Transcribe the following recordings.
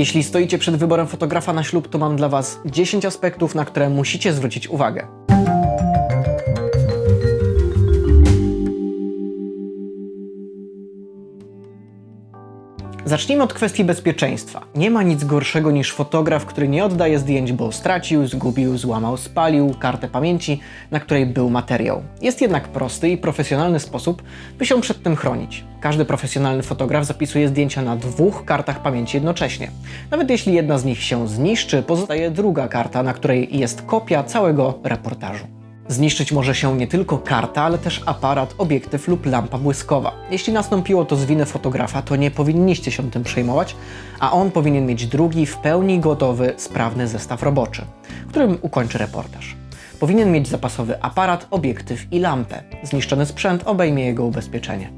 Jeśli stoicie przed wyborem fotografa na ślub, to mam dla Was 10 aspektów, na które musicie zwrócić uwagę. Zacznijmy od kwestii bezpieczeństwa. Nie ma nic gorszego niż fotograf, który nie oddaje zdjęć, bo stracił, zgubił, złamał, spalił kartę pamięci, na której był materiał. Jest jednak prosty i profesjonalny sposób, by się przed tym chronić. Każdy profesjonalny fotograf zapisuje zdjęcia na dwóch kartach pamięci jednocześnie. Nawet jeśli jedna z nich się zniszczy, pozostaje druga karta, na której jest kopia całego reportażu. Zniszczyć może się nie tylko karta, ale też aparat, obiektyw lub lampa błyskowa. Jeśli nastąpiło to z winy fotografa, to nie powinniście się tym przejmować, a on powinien mieć drugi, w pełni gotowy, sprawny zestaw roboczy, którym ukończy reportaż. Powinien mieć zapasowy aparat, obiektyw i lampę. Zniszczony sprzęt obejmie jego ubezpieczenie.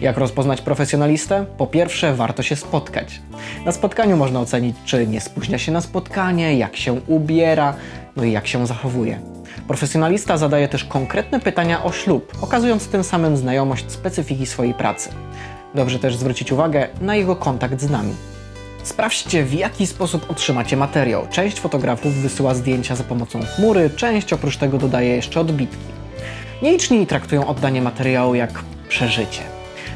Jak rozpoznać profesjonalistę? Po pierwsze, warto się spotkać. Na spotkaniu można ocenić, czy nie spóźnia się na spotkanie, jak się ubiera, no i jak się zachowuje. Profesjonalista zadaje też konkretne pytania o ślub, okazując tym samym znajomość specyfiki swojej pracy. Dobrze też zwrócić uwagę na jego kontakt z nami. Sprawdźcie, w jaki sposób otrzymacie materiał. Część fotografów wysyła zdjęcia za pomocą chmury, część oprócz tego dodaje jeszcze odbitki. Nieliczni traktują oddanie materiału jak przeżycie.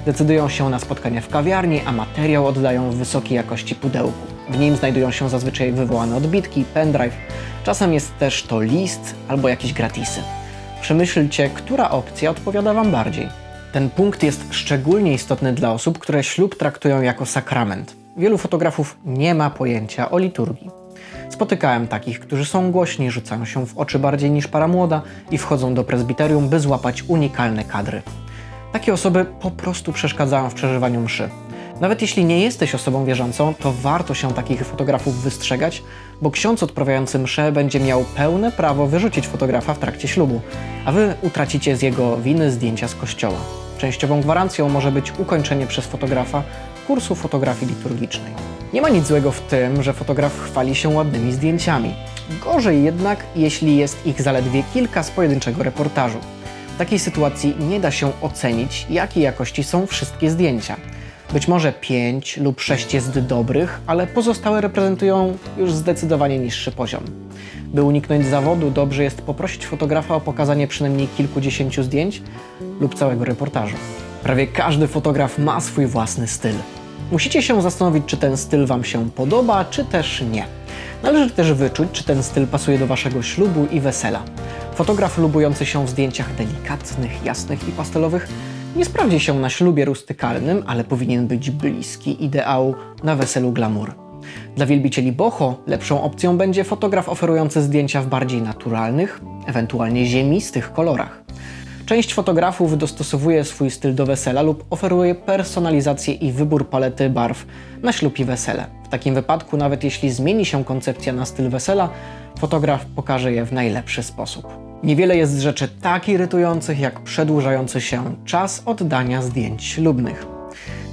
Decydują się na spotkanie w kawiarni, a materiał oddają w wysokiej jakości pudełku. W nim znajdują się zazwyczaj wywołane odbitki, pendrive. Czasem jest też to list albo jakieś gratisy. Przemyślcie, która opcja odpowiada Wam bardziej. Ten punkt jest szczególnie istotny dla osób, które ślub traktują jako sakrament. Wielu fotografów nie ma pojęcia o liturgii. Spotykałem takich, którzy są głośni, rzucają się w oczy bardziej niż para młoda i wchodzą do prezbiterium, by złapać unikalne kadry. Takie osoby po prostu przeszkadzają w przeżywaniu mszy. Nawet jeśli nie jesteś osobą wierzącą, to warto się takich fotografów wystrzegać, bo ksiądz odprawiający mszę będzie miał pełne prawo wyrzucić fotografa w trakcie ślubu, a wy utracicie z jego winy zdjęcia z kościoła. Częściową gwarancją może być ukończenie przez fotografa kursu fotografii liturgicznej. Nie ma nic złego w tym, że fotograf chwali się ładnymi zdjęciami. Gorzej jednak, jeśli jest ich zaledwie kilka z pojedynczego reportażu. W takiej sytuacji nie da się ocenić, jakiej jakości są wszystkie zdjęcia. Być może 5 lub 6 jest dobrych, ale pozostałe reprezentują już zdecydowanie niższy poziom. By uniknąć zawodu, dobrze jest poprosić fotografa o pokazanie przynajmniej kilkudziesięciu zdjęć lub całego reportażu. Prawie każdy fotograf ma swój własny styl. Musicie się zastanowić, czy ten styl Wam się podoba, czy też nie. Należy też wyczuć, czy ten styl pasuje do Waszego ślubu i wesela. Fotograf lubujący się w zdjęciach delikatnych, jasnych i pastelowych nie sprawdzi się na ślubie rustykalnym, ale powinien być bliski ideału na weselu glamour. Dla wielbicieli boho lepszą opcją będzie fotograf oferujący zdjęcia w bardziej naturalnych, ewentualnie ziemistych kolorach. Część fotografów dostosowuje swój styl do wesela lub oferuje personalizację i wybór palety barw na ślub i wesele. W takim wypadku, nawet jeśli zmieni się koncepcja na styl wesela, fotograf pokaże je w najlepszy sposób. Niewiele jest rzeczy tak irytujących, jak przedłużający się czas oddania zdjęć ślubnych.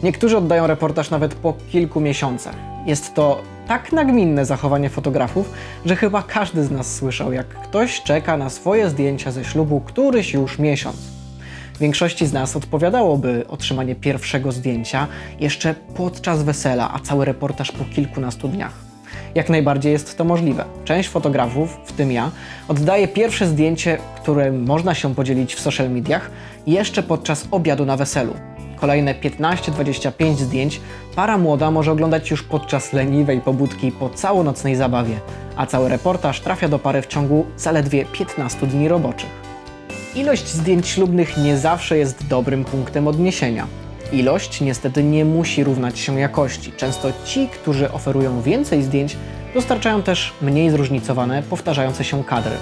Niektórzy oddają reportaż nawet po kilku miesiącach. Jest to tak nagminne zachowanie fotografów, że chyba każdy z nas słyszał, jak ktoś czeka na swoje zdjęcia ze ślubu któryś już miesiąc. Większości z nas odpowiadałoby otrzymanie pierwszego zdjęcia jeszcze podczas wesela, a cały reportaż po kilkunastu dniach. Jak najbardziej jest to możliwe. Część fotografów, w tym ja, oddaje pierwsze zdjęcie, którym można się podzielić w social mediach, jeszcze podczas obiadu na weselu. Kolejne 15-25 zdjęć para młoda może oglądać już podczas leniwej pobudki po całonocnej zabawie, a cały reportaż trafia do pary w ciągu zaledwie 15 dni roboczych. Ilość zdjęć ślubnych nie zawsze jest dobrym punktem odniesienia. Ilość niestety nie musi równać się jakości. Często ci, którzy oferują więcej zdjęć, dostarczają też mniej zróżnicowane, powtarzające się kadry.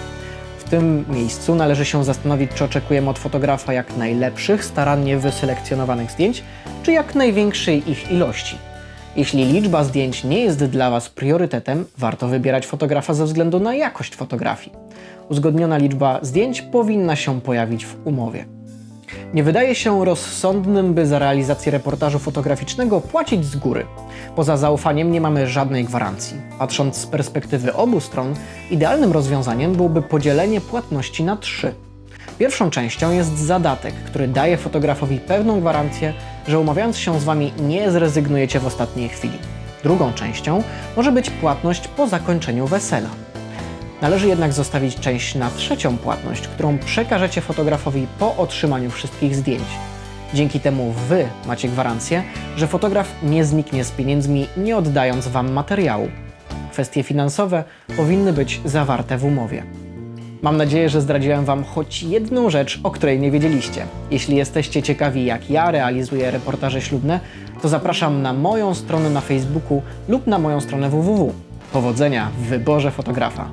W tym miejscu należy się zastanowić, czy oczekujemy od fotografa jak najlepszych, starannie wyselekcjonowanych zdjęć, czy jak największej ich ilości. Jeśli liczba zdjęć nie jest dla Was priorytetem, warto wybierać fotografa ze względu na jakość fotografii. Uzgodniona liczba zdjęć powinna się pojawić w umowie. Nie wydaje się rozsądnym, by za realizację reportażu fotograficznego płacić z góry. Poza zaufaniem nie mamy żadnej gwarancji. Patrząc z perspektywy obu stron, idealnym rozwiązaniem byłoby podzielenie płatności na trzy. Pierwszą częścią jest zadatek, który daje fotografowi pewną gwarancję, że umawiając się z Wami nie zrezygnujecie w ostatniej chwili. Drugą częścią może być płatność po zakończeniu wesela. Należy jednak zostawić część na trzecią płatność, którą przekażecie fotografowi po otrzymaniu wszystkich zdjęć. Dzięki temu Wy macie gwarancję, że fotograf nie zniknie z pieniędzmi, nie oddając Wam materiału. Kwestie finansowe powinny być zawarte w umowie. Mam nadzieję, że zdradziłem Wam choć jedną rzecz, o której nie wiedzieliście. Jeśli jesteście ciekawi, jak ja realizuję reportaże ślubne, to zapraszam na moją stronę na Facebooku lub na moją stronę www. Powodzenia w wyborze fotografa.